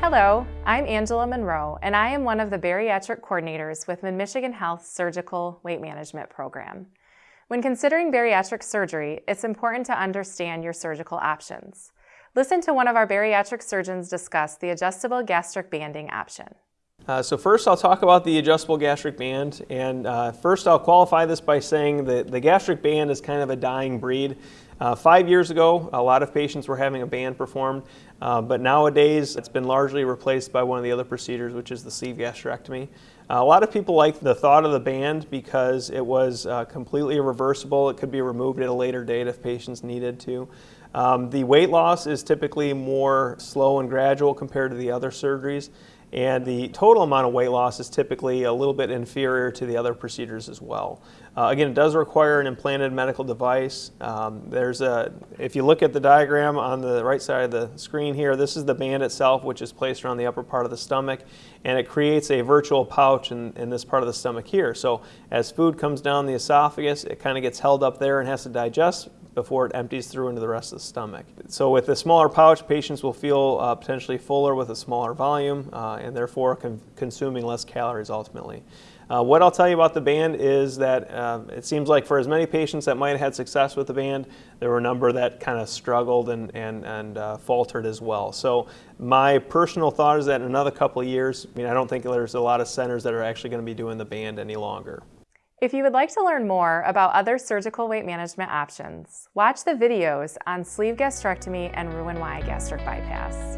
Hello, I'm Angela Monroe, and I am one of the bariatric coordinators with Mid-Michigan Health Surgical Weight Management Program. When considering bariatric surgery, it's important to understand your surgical options. Listen to one of our bariatric surgeons discuss the adjustable gastric banding option. Uh, so first I'll talk about the adjustable gastric band and uh, first I'll qualify this by saying that the gastric band is kind of a dying breed. Uh, five years ago a lot of patients were having a band performed uh, but nowadays it's been largely replaced by one of the other procedures which is the sleeve gastrectomy. Uh, a lot of people like the thought of the band because it was uh, completely reversible. It could be removed at a later date if patients needed to. Um, the weight loss is typically more slow and gradual compared to the other surgeries and the total amount of weight loss is typically a little bit inferior to the other procedures as well. Uh, again, it does require an implanted medical device. Um, there's a, if you look at the diagram on the right side of the screen here, this is the band itself, which is placed around the upper part of the stomach, and it creates a virtual pouch in, in this part of the stomach here. So as food comes down the esophagus, it kind of gets held up there and has to digest before it empties through into the rest of the stomach. So with a smaller pouch, patients will feel uh, potentially fuller with a smaller volume uh, and therefore con consuming less calories ultimately. Uh, what I'll tell you about the band is that uh, it seems like for as many patients that might have had success with the band, there were a number that kind of struggled and, and, and uh, faltered as well. So my personal thought is that in another couple of years, I mean, I don't think there's a lot of centers that are actually going to be doing the band any longer. If you would like to learn more about other surgical weight management options, watch the videos on sleeve gastrectomy and Roux-en-Y gastric bypass.